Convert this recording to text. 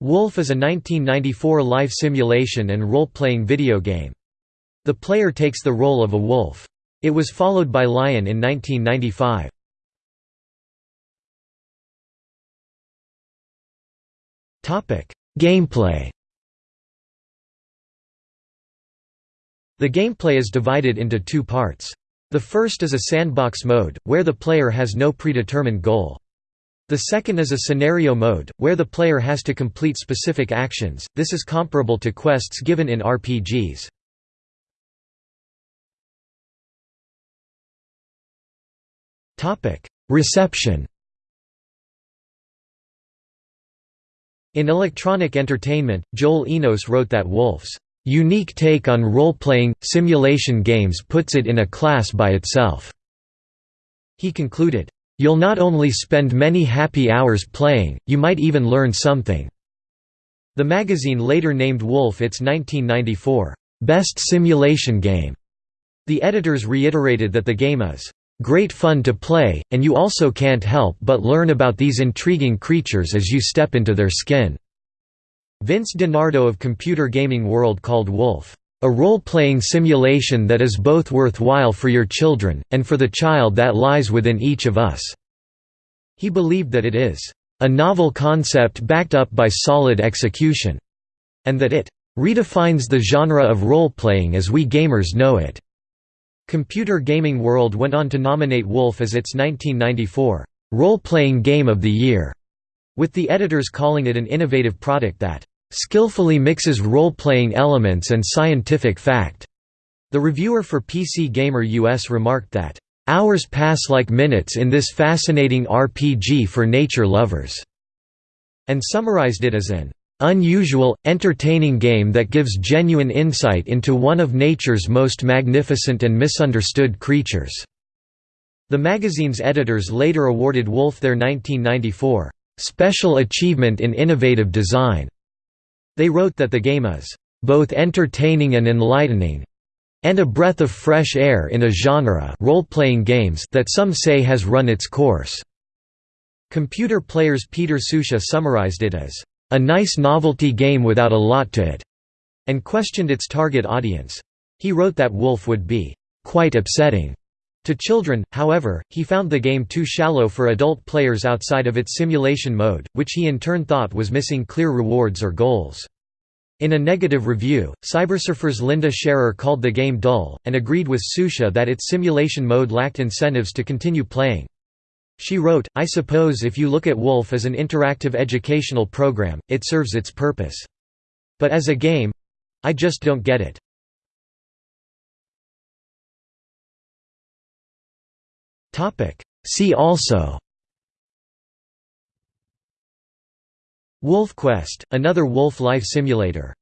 Wolf is a 1994 life simulation and role-playing video game. The player takes the role of a wolf. It was followed by Lion in 1995. Gameplay The gameplay is divided into two parts. The first is a sandbox mode, where the player has no predetermined goal. The second is a scenario mode, where the player has to complete specific actions, this is comparable to quests given in RPGs. Reception In Electronic Entertainment, Joel Enos wrote that Wolf's unique take on role-playing, simulation games puts it in a class by itself." He concluded, "...you'll not only spend many happy hours playing, you might even learn something." The magazine later named Wolf its 1994, "...best simulation game." The editors reiterated that the game is, "...great fun to play, and you also can't help but learn about these intriguing creatures as you step into their skin." Vince DiNardo of Computer Gaming World called Wolf, "...a role-playing simulation that is both worthwhile for your children, and for the child that lies within each of us." He believed that it is, "...a novel concept backed up by solid execution," and that it redefines the genre of role-playing as we gamers know it." Computer Gaming World went on to nominate Wolf as its 1994 role-playing game of the year with the editors calling it an innovative product that skillfully mixes role-playing elements and scientific fact. The reviewer for PC Gamer US remarked that, "...hours pass like minutes in this fascinating RPG for nature lovers," and summarized it as an unusual, entertaining game that gives genuine insight into one of nature's most magnificent and misunderstood creatures." The magazine's editors later awarded Wolf their 1994 special achievement in innovative design. They wrote that the game is both entertaining and enlightening and a breath of fresh air in a genre role-playing games that some say has run its course. Computer Player's Peter Susha summarized it as a nice novelty game without a lot to it, and questioned its target audience. He wrote that Wolf would be quite upsetting to children, however, he found the game too shallow for adult players outside of its simulation mode, which he in turn thought was missing clear rewards or goals. In a negative review, Cybersurfer's Linda Scherer called the game dull, and agreed with Susha that its simulation mode lacked incentives to continue playing. She wrote, I suppose if you look at Wolf as an interactive educational program, it serves its purpose. But as a game—I just don't get it. See also. Wolf Quest, another Wolf life simulator